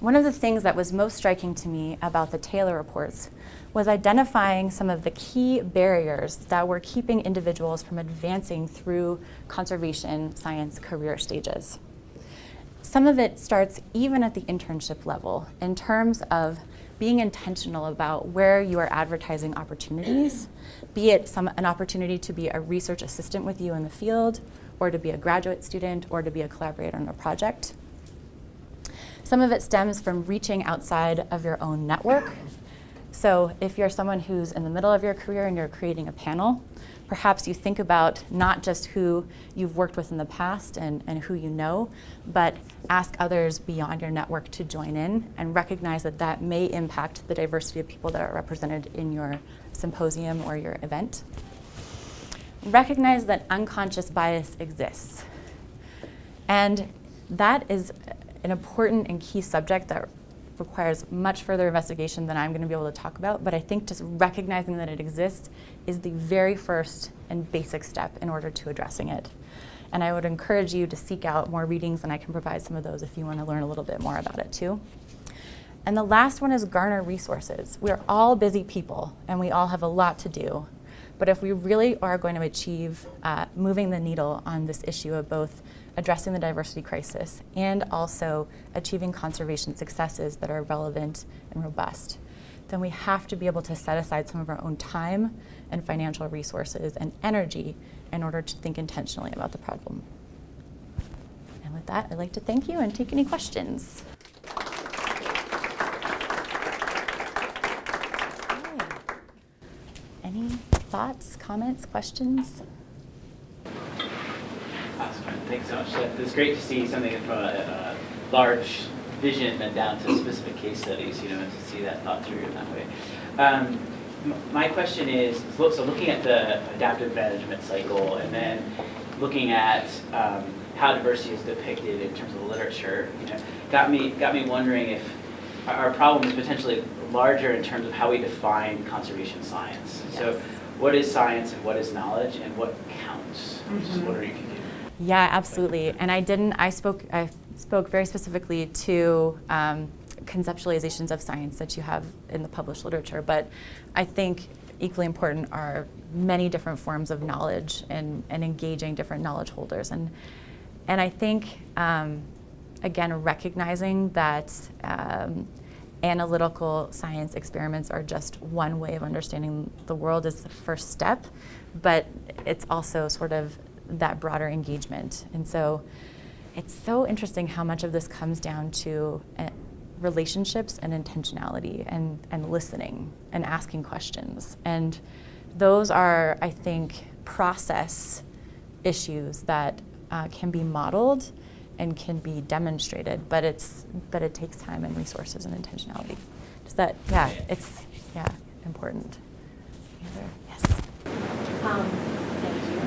One of the things that was most striking to me about the Taylor reports was identifying some of the key barriers that were keeping individuals from advancing through conservation science career stages. Some of it starts even at the internship level in terms of being intentional about where you are advertising opportunities, be it some, an opportunity to be a research assistant with you in the field, or to be a graduate student, or to be a collaborator on a project. Some of it stems from reaching outside of your own network. So if you're someone who's in the middle of your career and you're creating a panel, perhaps you think about not just who you've worked with in the past and, and who you know, but ask others beyond your network to join in and recognize that that may impact the diversity of people that are represented in your symposium or your event. Recognize that unconscious bias exists. And that is an important and key subject that requires much further investigation than I'm going to be able to talk about, but I think just recognizing that it exists is the very first and basic step in order to addressing it. And I would encourage you to seek out more readings, and I can provide some of those if you want to learn a little bit more about it too. And the last one is garner resources. We're all busy people, and we all have a lot to do. But if we really are going to achieve uh, moving the needle on this issue of both addressing the diversity crisis and also achieving conservation successes that are relevant and robust, then we have to be able to set aside some of our own time and financial resources and energy in order to think intentionally about the problem. And with that, I'd like to thank you and take any questions. Any thoughts, comments, questions? Awesome. Thanks so much. It's great to see something from a, a large vision and down to specific case studies, you know, and to see that thought through in that way. Um, my question is, so looking at the adaptive management cycle and then looking at um, how diversity is depicted in terms of the literature, you know, got me got me wondering if our problem is potentially larger in terms of how we define conservation science. Yes. So, what is science and what is knowledge and what counts? Mm -hmm. Just mm-hmm. wondering if you could. Yeah, absolutely. And I didn't. I spoke. I spoke very specifically to. Um, conceptualizations of science that you have in the published literature, but I think equally important are many different forms of knowledge and, and engaging different knowledge holders. And, and I think, um, again, recognizing that um, analytical science experiments are just one way of understanding the world is the first step, but it's also sort of that broader engagement. And so it's so interesting how much of this comes down to relationships and intentionality and, and listening and asking questions. And those are, I think, process issues that uh, can be modeled and can be demonstrated, but it's but it takes time and resources and intentionality. Does that yeah, it's yeah, important. Yes. Um, thank you.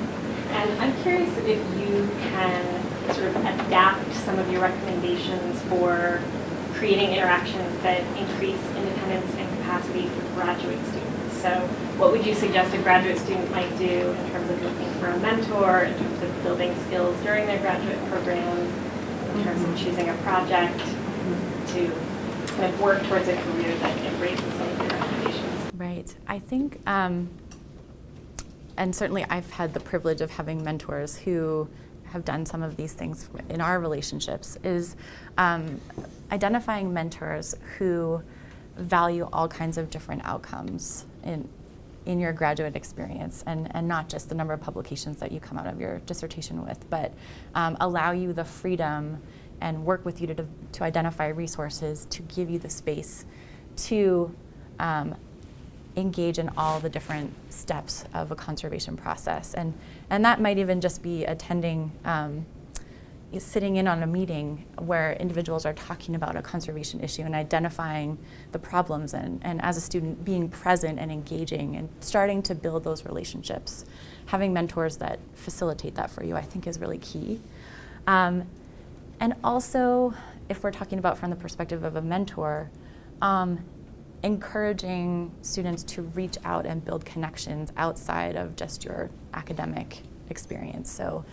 And I'm curious if you can sort of adapt some of your recommendations for creating interactions that increase independence and capacity for graduate students. So what would you suggest a graduate student might do in terms of looking for a mentor, in terms of building skills during their graduate program, in terms of choosing a project to kind of work towards a career that embraces some of your recommendations? Right. I think, um, and certainly I've had the privilege of having mentors who have done some of these things in our relationships is um, identifying mentors who value all kinds of different outcomes in in your graduate experience and, and not just the number of publications that you come out of your dissertation with, but um, allow you the freedom and work with you to, to identify resources to give you the space to um, engage in all the different steps of a conservation process. And, and that might even just be attending, um, sitting in on a meeting where individuals are talking about a conservation issue and identifying the problems and, and as a student being present and engaging and starting to build those relationships. Having mentors that facilitate that for you I think is really key. Um, and also, if we're talking about from the perspective of a mentor, um, encouraging students to reach out and build connections outside of just your academic experience. So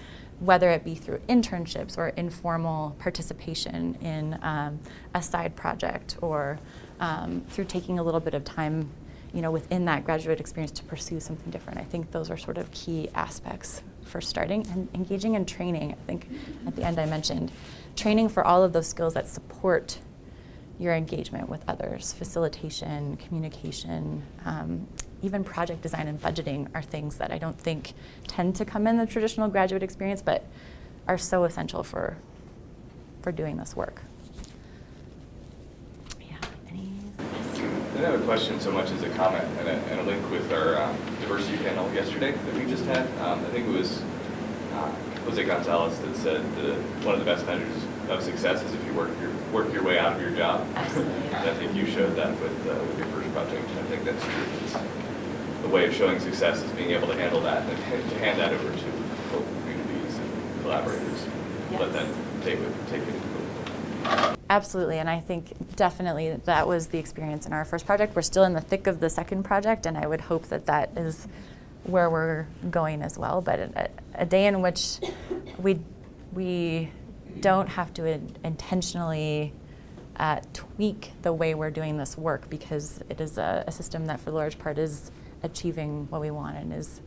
whether it be through internships or informal participation in um, a side project or um, through taking a little bit of time you know, within that graduate experience to pursue something different. I think those are sort of key aspects for starting and engaging in training. I think at the end I mentioned training for all of those skills that support your engagement with others, facilitation, communication, um, even project design and budgeting are things that I don't think tend to come in the traditional graduate experience, but are so essential for, for doing this work. Yeah, any? I have a question so much as a comment and a, and a link with our um, diversity panel yesterday that we just had. Um, I think it was uh, Jose Gonzalez that said that one of the best measures of success is if you work your work your way out of your job. and I think you showed that with uh, with your first project, and I think that's true. It's, the way of showing success is being able to handle that and to hand that over to local communities and collaborators. Yes. Let them take it take it. Absolutely, and I think definitely that was the experience in our first project. We're still in the thick of the second project, and I would hope that that is where we're going as well. But a, a day in which we we don't have to in, intentionally uh, tweak the way we're doing this work because it is a, a system that, for the large part, is achieving what we want and is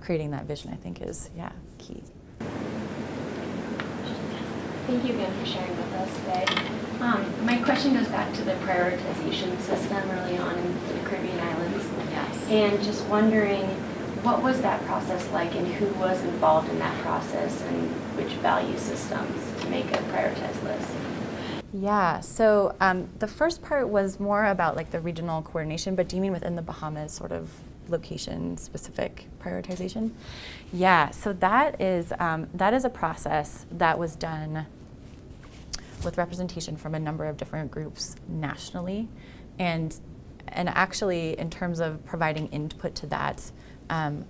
creating that vision. I think is yeah key. Thank you again for sharing with us today. Um, my question goes back to the prioritization system early on in the Caribbean islands. Yes. And just wondering, what was that process like and who was involved in that process and which value systems to make a prioritized list? Yeah, so um, the first part was more about like the regional coordination, but do you mean within the Bahamas sort of location specific prioritization? Yeah, so that is, um, that is a process that was done with representation from a number of different groups nationally. And, and actually, in terms of providing input to that, um,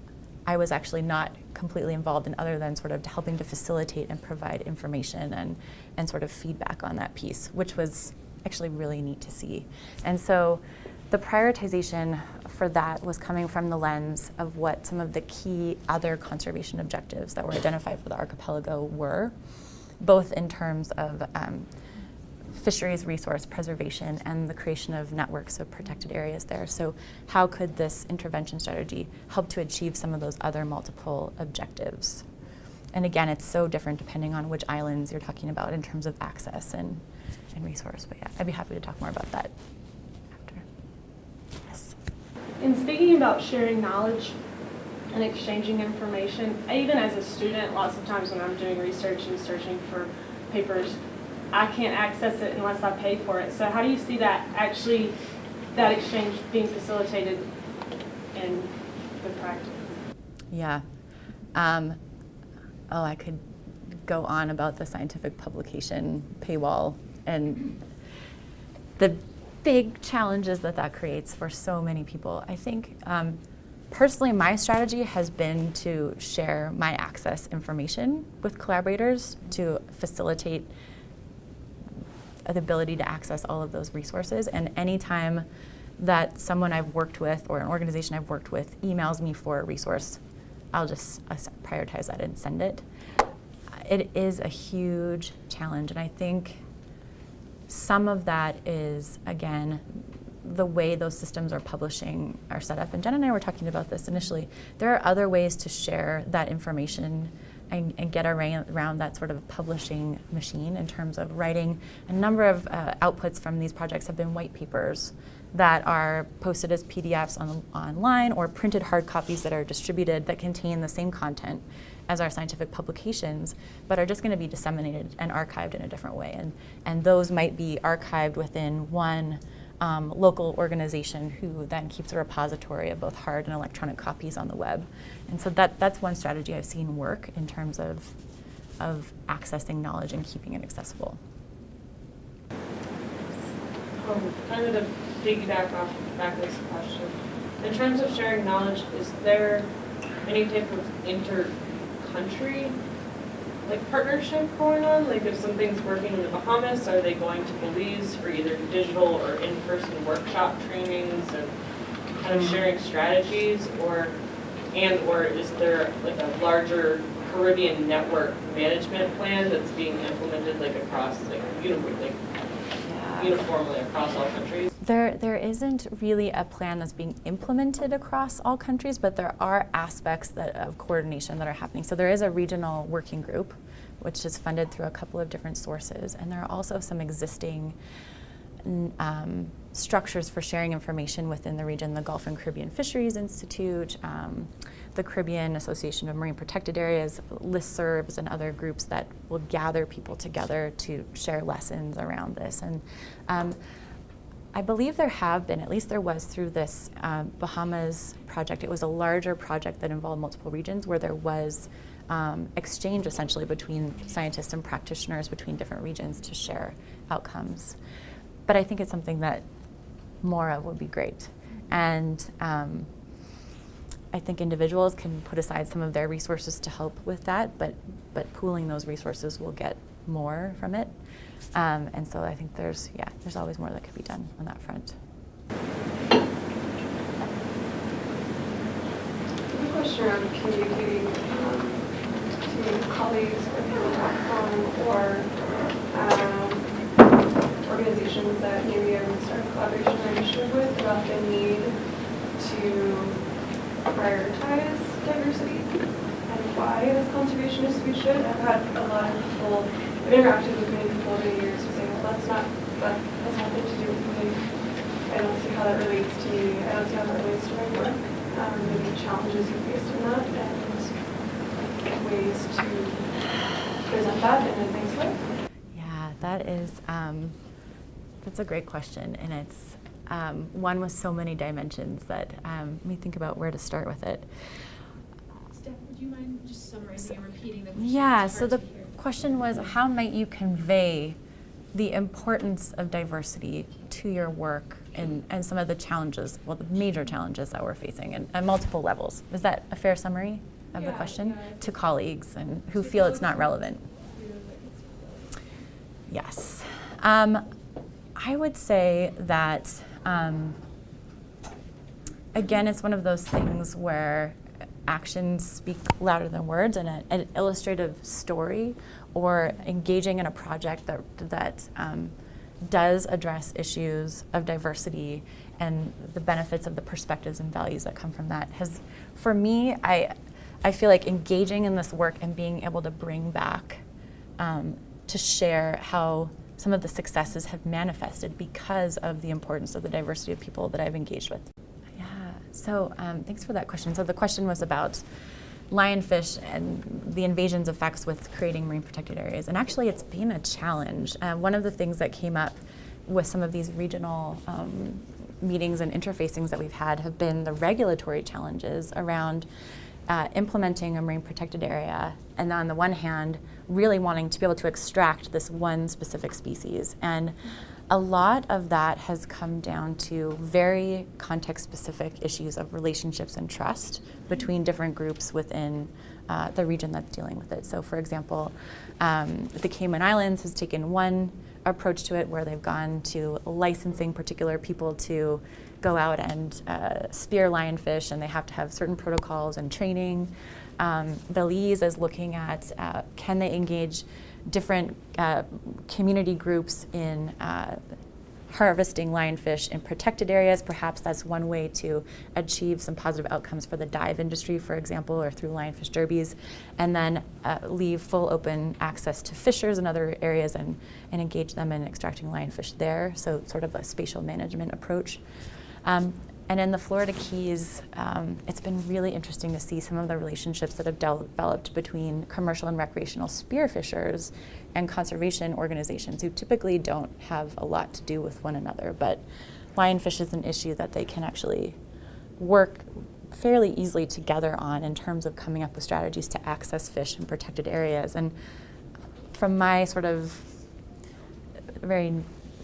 I was actually not completely involved in other than sort of helping to facilitate and provide information and, and sort of feedback on that piece, which was actually really neat to see. And so the prioritization for that was coming from the lens of what some of the key other conservation objectives that were identified for the archipelago were, both in terms of um, fisheries resource preservation and the creation of networks of protected areas there. So how could this intervention strategy help to achieve some of those other multiple objectives? And again, it's so different depending on which islands you're talking about in terms of access and, and resource. But yeah, I'd be happy to talk more about that after. Yes. In speaking about sharing knowledge and exchanging information, even as a student, lots of times when I'm doing research and searching for papers, I can't access it unless I pay for it. So how do you see that actually, that exchange being facilitated in the practice? Yeah. Um, oh, I could go on about the scientific publication paywall and the big challenges that that creates for so many people. I think um, personally, my strategy has been to share my access information with collaborators to facilitate the ability to access all of those resources. And anytime that someone I've worked with or an organization I've worked with emails me for a resource, I'll just uh, prioritize that and send it. It is a huge challenge, and I think some of that is, again, the way those systems are publishing are set up. And Jen and I were talking about this initially. There are other ways to share that information and, and get around, that sort of publishing machine in terms of writing. A number of uh, outputs from these projects have been white papers that are posted as PDFs on, online or printed hard copies that are distributed that contain the same content as our scientific publications, but are just going to be disseminated and archived in a different way. And, and those might be archived within one um, local organization who then keeps a repository of both hard and electronic copies on the web. And so that, that's one strategy I've seen work in terms of, of accessing knowledge and keeping it accessible. Um, kind of to piggyback off of Becca's question, in terms of sharing knowledge, is there any type of inter-country like partnership going on? Like if something's working in the Bahamas, are they going to Belize for either digital or in-person workshop trainings and kind of mm-hmm. sharing strategies or, and or is there like a larger Caribbean network management plan that's being implemented like across like uniformly, like uniformly across all countries? There, there isn't really a plan that's being implemented across all countries, but there are aspects that, of coordination that are happening. So there is a regional working group, which is funded through a couple of different sources, and there are also some existing um, structures for sharing information within the region, the Gulf and Caribbean Fisheries Institute, um, the Caribbean Association of Marine Protected Areas, listservs, and other groups that will gather people together to share lessons around this. And um, I believe there have been, at least there was through this um, Bahamas project, it was a larger project that involved multiple regions where there was um, exchange essentially between scientists and practitioners between different regions to share outcomes. But I think it's something that more of would be great. And um, I think individuals can put aside some of their resources to help with that, but, but pooling those resources will get more from it. Um, and so I think there's, yeah, there's always more that could be done on that front. A question around communicating um, to colleagues or people back home or um, organizations that maybe I'm starting collaboration or initiative with about the need to prioritize diversity and why as conservationists we should. I've had a lot of people, I've interacted with many people over the years who say, well, that's not, that has nothing to do with me. I don't see how that relates to me. I don't see how that relates to my work. Um, maybe challenges you faced in that and ways to present that in a nice way. Yeah, that is, um, that's a great question. And it's um, one with so many dimensions that um, let me think about where to start with it. Steph, would you mind just summarizing and repeating the question? Yeah, so the to hear. Question was how might you convey the importance of diversity to your work and, and some of the challenges, well, the major challenges that we're facing and at multiple levels. Is that a fair summary of the question? yeah. To colleagues and who feel it's not relevant? Yes. Um, I would say that, um, again, it's one of those things where actions speak louder than words, and a, an illustrative story or engaging in a project that, that um, does address issues of diversity and the benefits of the perspectives and values that come from that has, for me, I, I feel like engaging in this work and being able to bring back um, to share how some of the successes have manifested because of the importance of the diversity of people that I've engaged with. So um, thanks for that question. So the question was about lionfish and the invasions effects with creating marine protected areas. And actually, it's been a challenge. Uh, one of the things that came up with some of these regional um, meetings and interfacings that we've had have been the regulatory challenges around uh, implementing a marine protected area, and on the one hand, really wanting to be able to extract this one specific species. And a lot of that has come down to very context specific issues of relationships and trust between different groups within uh, the region that's dealing with it. So, for example, um, the Cayman Islands has taken one approach to it where they've gone to licensing particular people to go out and uh, spear lionfish, and they have to have certain protocols and training. Um, Belize is looking at uh, can they engage different uh, community groups in uh, harvesting lionfish in protected areas. Perhaps that's one way to achieve some positive outcomes for the dive industry, for example, or through lionfish derbies. And then uh, leave full open access to fishers in other areas and, and engage them in extracting lionfish there. So, sort of a spatial management approach. Um, and in the Florida Keys, um, it's been really interesting to see some of the relationships that have developed between commercial and recreational spearfishers and conservation organizations who typically don't have a lot to do with one another. But lionfish is an issue that they can actually work fairly easily together on in terms of coming up with strategies to access fish in protected areas. And from my sort of very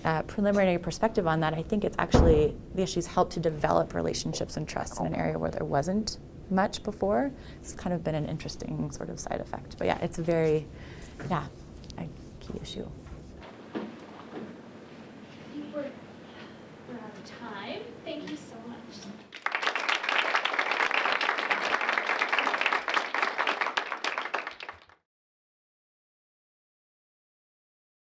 uh, preliminary perspective on that, I think it's actually the issues help to develop relationships and trust in an area where there wasn't much before. It's kind of been an interesting sort of side effect. But yeah, it's a very, yeah, a key issue.